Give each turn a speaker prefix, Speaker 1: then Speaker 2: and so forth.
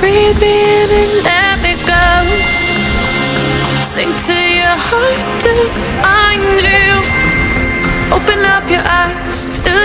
Speaker 1: breathe me in and let me go. Sink to your heart to find you. Open up your eyes to.